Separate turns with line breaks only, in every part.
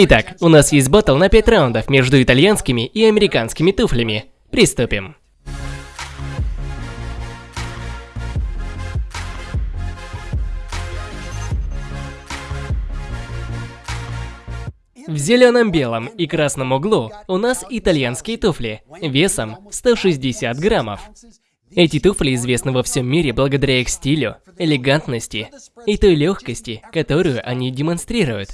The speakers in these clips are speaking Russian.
Итак, у нас есть батл на 5 раундов между итальянскими и американскими туфлями. Приступим. В зеленом, белом и красном углу у нас итальянские туфли весом 160 граммов. Эти туфли известны во всем мире благодаря их стилю, элегантности и той легкости, которую они демонстрируют.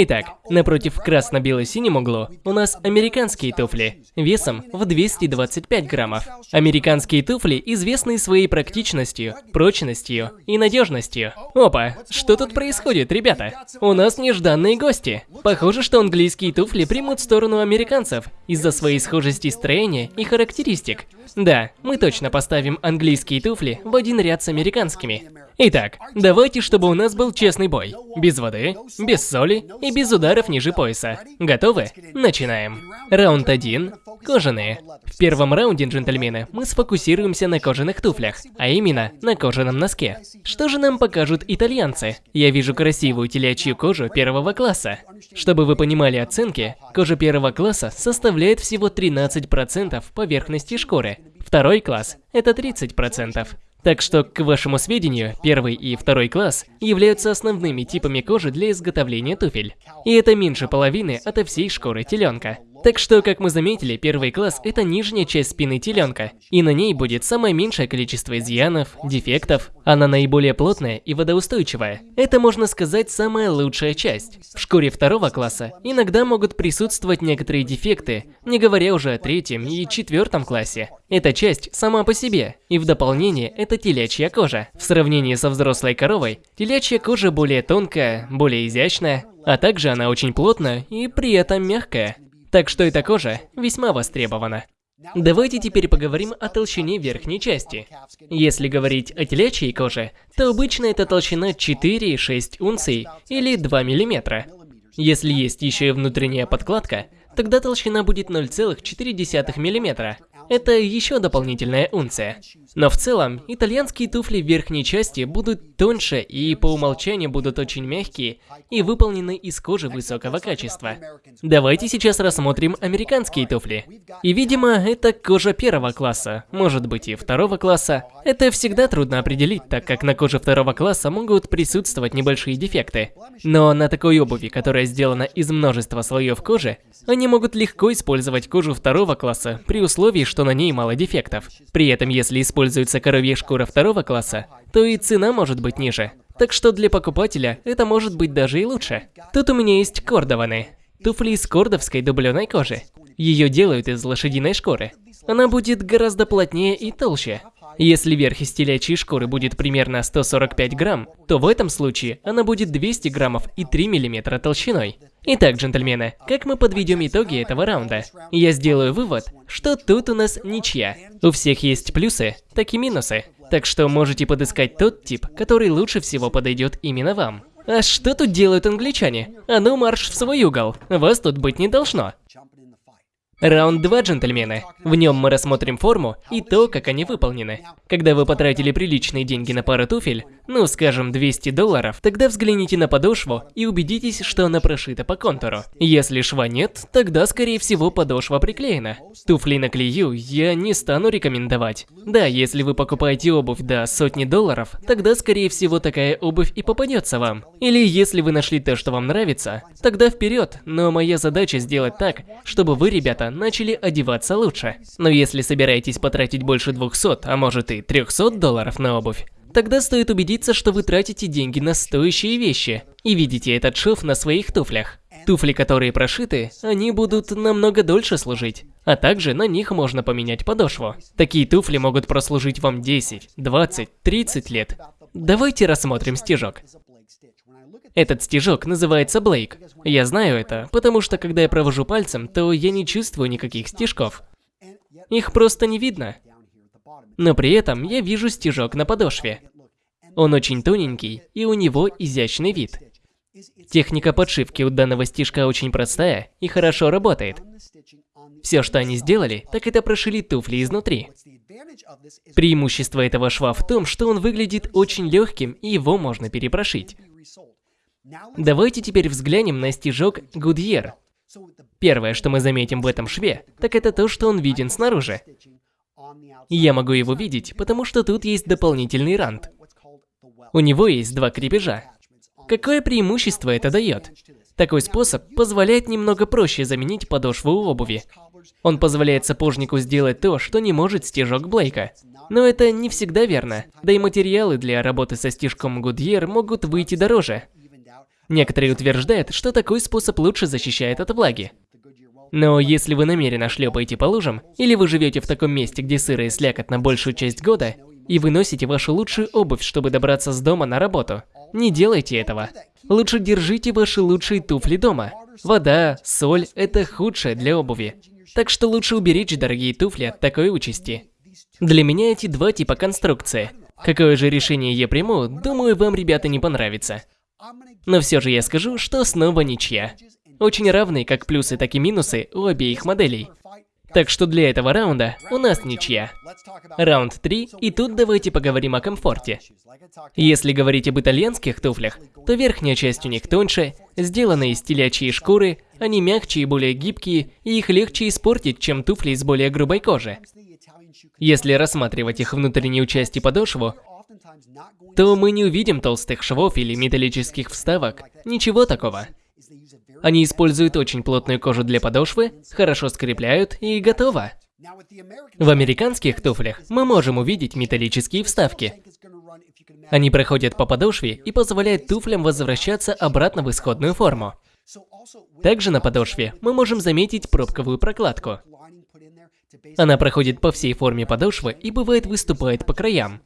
Итак, напротив красно-бело-синем углу у нас американские туфли, весом в 225 граммов. Американские туфли известны своей практичностью, прочностью и надежностью. Опа, что тут происходит, ребята? У нас нежданные гости. Похоже, что английские туфли примут сторону американцев из-за своей схожести строения и характеристик. Да, мы точно поставим английские туфли в один ряд с американскими. Итак, давайте, чтобы у нас был честный бой. Без воды, без соли и без ударов ниже пояса. Готовы? Начинаем. Раунд 1. Кожаные. В первом раунде, джентльмены, мы сфокусируемся на кожаных туфлях, а именно на кожаном носке. Что же нам покажут итальянцы? Я вижу красивую телячью кожу первого класса. Чтобы вы понимали оценки, кожа первого класса составляет всего 13% поверхности шкуры. Второй класс – это 30%. Так что, к вашему сведению, первый и второй класс являются основными типами кожи для изготовления туфель. И это меньше половины от всей шкуры теленка. Так что, как мы заметили, первый класс – это нижняя часть спины теленка, и на ней будет самое меньшее количество изъянов, дефектов. Она наиболее плотная и водоустойчивая. Это, можно сказать, самая лучшая часть. В шкуре второго класса иногда могут присутствовать некоторые дефекты, не говоря уже о третьем и четвертом классе. Эта часть сама по себе, и в дополнение это телячья кожа. В сравнении со взрослой коровой, телячья кожа более тонкая, более изящная, а также она очень плотная и при этом мягкая. Так что эта кожа весьма востребована. Давайте теперь поговорим о толщине верхней части. Если говорить о телячьей коже, то обычно это толщина 4-6 унций или 2 мм. Если есть еще и внутренняя подкладка, тогда толщина будет 0,4 мм. Это еще дополнительная унция. Но в целом, итальянские туфли в верхней части будут тоньше и по умолчанию будут очень мягкие и выполнены из кожи высокого качества. Давайте сейчас рассмотрим американские туфли. И видимо, это кожа первого класса, может быть и второго класса. Это всегда трудно определить, так как на коже второго класса могут присутствовать небольшие дефекты. Но на такой обуви, которая сделана из множества слоев кожи, они могут легко использовать кожу второго класса при условии, что на ней мало дефектов. При этом, если используется коровья шкура второго класса, то и цена может быть ниже. Так что для покупателя это может быть даже и лучше. Тут у меня есть кордованы. Туфли из кордовской дубленой кожи. Ее делают из лошадиной шкуры. Она будет гораздо плотнее и толще. Если верх из телячьей шкуры будет примерно 145 грамм, то в этом случае она будет 200 граммов и 3 миллиметра толщиной. Итак, джентльмены, как мы подведем итоги этого раунда? Я сделаю вывод, что тут у нас ничья. У всех есть плюсы, так и минусы. Так что можете подыскать тот тип, который лучше всего подойдет именно вам. А что тут делают англичане? А ну марш в свой угол, вас тут быть не должно. Раунд 2, джентльмены. В нем мы рассмотрим форму и то, как они выполнены. Когда вы потратили приличные деньги на пару туфель, ну скажем 200 долларов, тогда взгляните на подошву и убедитесь, что она прошита по контуру. Если шва нет, тогда скорее всего подошва приклеена. Туфли на клею я не стану рекомендовать. Да, если вы покупаете обувь до сотни долларов, тогда скорее всего такая обувь и попадется вам. Или если вы нашли то, что вам нравится, тогда вперед, но моя задача сделать так, чтобы вы, ребята, начали одеваться лучше. Но если собираетесь потратить больше 200, а может и 300 долларов на обувь, тогда стоит убедиться, что вы тратите деньги на стоящие вещи и видите этот шов на своих туфлях. Туфли, которые прошиты, они будут намного дольше служить. А также на них можно поменять подошву. Такие туфли могут прослужить вам 10, 20, 30 лет. Давайте рассмотрим стежок. Этот стежок называется Блейк. Я знаю это, потому что когда я провожу пальцем, то я не чувствую никаких стежков. Их просто не видно. Но при этом я вижу стежок на подошве. Он очень тоненький, и у него изящный вид. Техника подшивки у данного стежка очень простая и хорошо работает. Все, что они сделали, так это прошили туфли изнутри. Преимущество этого шва в том, что он выглядит очень легким и его можно перепрошить. Давайте теперь взглянем на стежок Goodyear. Первое, что мы заметим в этом шве, так это то, что он виден снаружи. И я могу его видеть, потому что тут есть дополнительный рант. У него есть два крепежа. Какое преимущество это дает? Такой способ позволяет немного проще заменить подошву у обуви. Он позволяет сапожнику сделать то, что не может стежок Блейка. Но это не всегда верно, да и материалы для работы со стежком Goodyear могут выйти дороже. Некоторые утверждают, что такой способ лучше защищает от влаги. Но если вы намеренно шлепаете по лужам, или вы живете в таком месте, где сыро и слякоть на большую часть года, и вы носите вашу лучшую обувь, чтобы добраться с дома на работу, не делайте этого. Лучше держите ваши лучшие туфли дома. Вода, соль – это худшее для обуви. Так что лучше уберечь дорогие туфли от такой участи. Для меня эти два типа конструкции. Какое же решение я приму, думаю, вам, ребята, не понравится. Но все же я скажу, что снова ничья. Очень равные как плюсы, так и минусы у обеих моделей. Так что для этого раунда у нас ничья. Раунд 3, и тут давайте поговорим о комфорте. Если говорить об итальянских туфлях, то верхняя часть у них тоньше, сделана из телячьей шкуры, они мягче и более гибкие, и их легче испортить, чем туфли из более грубой кожи. Если рассматривать их внутреннюю часть подошву, то мы не увидим толстых швов или металлических вставок, ничего такого. Они используют очень плотную кожу для подошвы, хорошо скрепляют и готово. В американских туфлях мы можем увидеть металлические вставки. Они проходят по подошве и позволяют туфлям возвращаться обратно в исходную форму. Также на подошве мы можем заметить пробковую прокладку. Она проходит по всей форме подошвы и бывает выступает по краям.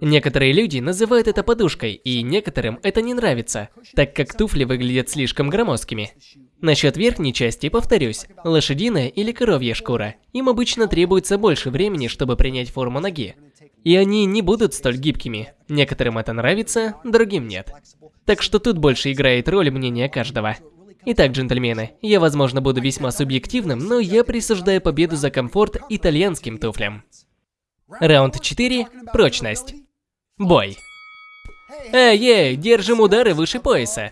Некоторые люди называют это подушкой, и некоторым это не нравится, так как туфли выглядят слишком громоздкими. Насчет верхней части повторюсь, лошадиная или коровья шкура. Им обычно требуется больше времени, чтобы принять форму ноги. И они не будут столь гибкими. Некоторым это нравится, другим нет. Так что тут больше играет роль мнения каждого. Итак, джентльмены, я, возможно, буду весьма субъективным, но я присуждаю победу за комфорт итальянским туфлям. Раунд 4. Прочность. Бой. Эй-эй, держим удары выше пояса.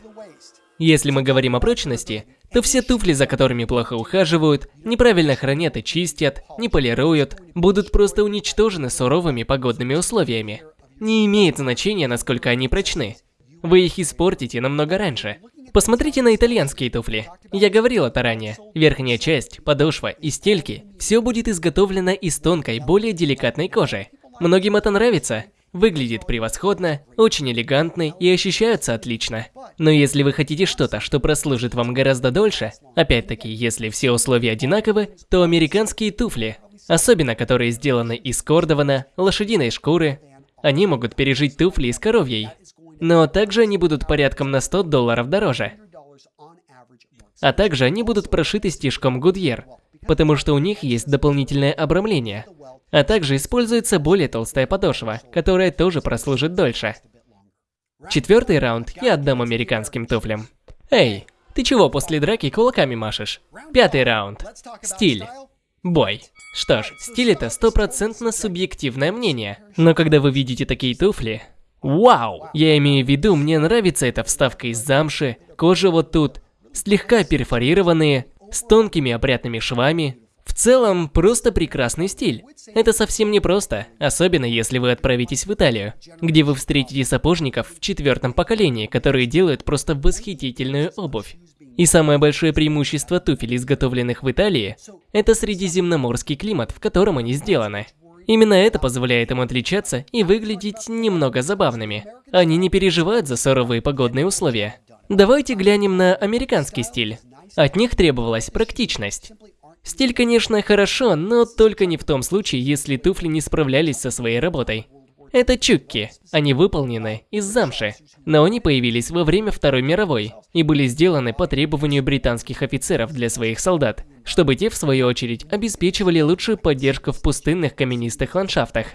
Если мы говорим о прочности, то все туфли, за которыми плохо ухаживают, неправильно хранят и чистят, не полируют, будут просто уничтожены суровыми погодными условиями. Не имеет значения, насколько они прочны. Вы их испортите намного раньше. Посмотрите на итальянские туфли. Я говорил это ранее. Верхняя часть, подошва и стельки – все будет изготовлено из тонкой, более деликатной кожи. Многим это нравится, Выглядит превосходно, очень элегантный и ощущается отлично. Но если вы хотите что-то, что прослужит вам гораздо дольше, опять-таки, если все условия одинаковы, то американские туфли, особенно которые сделаны из кордована, лошадиной шкуры, они могут пережить туфли из коровьей. Но также они будут порядком на 100 долларов дороже. А также они будут прошиты стежком Goodyear, потому что у них есть дополнительное обрамление – а также используется более толстая подошва, которая тоже прослужит дольше. Четвертый раунд я отдам американским туфлям. Эй, ты чего после драки кулаками машешь? Пятый раунд. Стиль. Бой. Что ж, стиль это стопроцентно субъективное мнение. Но когда вы видите такие туфли... Вау! Я имею в виду, мне нравится эта вставка из замши, кожа вот тут, слегка перфорированные, с тонкими опрятными швами, в целом, просто прекрасный стиль. Это совсем не просто, особенно если вы отправитесь в Италию, где вы встретите сапожников в четвертом поколении, которые делают просто восхитительную обувь. И самое большое преимущество туфель, изготовленных в Италии, это средиземноморский климат, в котором они сделаны. Именно это позволяет им отличаться и выглядеть немного забавными. Они не переживают за суровые погодные условия. Давайте глянем на американский стиль. От них требовалась практичность. Стиль, конечно, хорошо, но только не в том случае, если туфли не справлялись со своей работой. Это чукки. Они выполнены из замши. Но они появились во время Второй мировой и были сделаны по требованию британских офицеров для своих солдат, чтобы те, в свою очередь, обеспечивали лучшую поддержку в пустынных каменистых ландшафтах.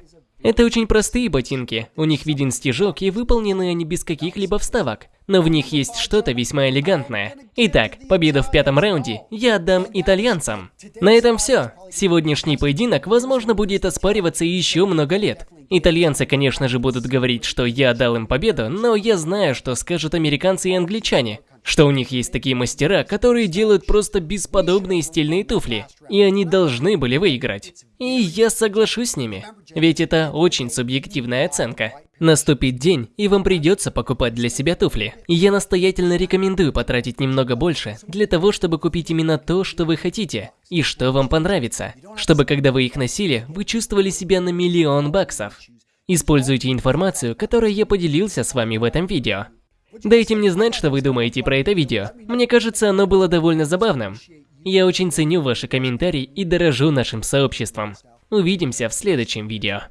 Это очень простые ботинки, у них виден стежок и выполнены они без каких-либо вставок, но в них есть что-то весьма элегантное. Итак, победу в пятом раунде я отдам итальянцам. На этом все. Сегодняшний поединок, возможно, будет оспариваться еще много лет. Итальянцы, конечно же, будут говорить, что я дал им победу, но я знаю, что скажут американцы и англичане. Что у них есть такие мастера, которые делают просто бесподобные стильные туфли. И они должны были выиграть. И я соглашусь с ними. Ведь это очень субъективная оценка. Наступит день, и вам придется покупать для себя туфли. Я настоятельно рекомендую потратить немного больше для того, чтобы купить именно то, что вы хотите, и что вам понравится. Чтобы когда вы их носили, вы чувствовали себя на миллион баксов. Используйте информацию, которой я поделился с вами в этом видео. Дайте мне знать, что вы думаете про это видео. Мне кажется, оно было довольно забавным. Я очень ценю ваши комментарии и дорожу нашим сообществом. Увидимся в следующем видео.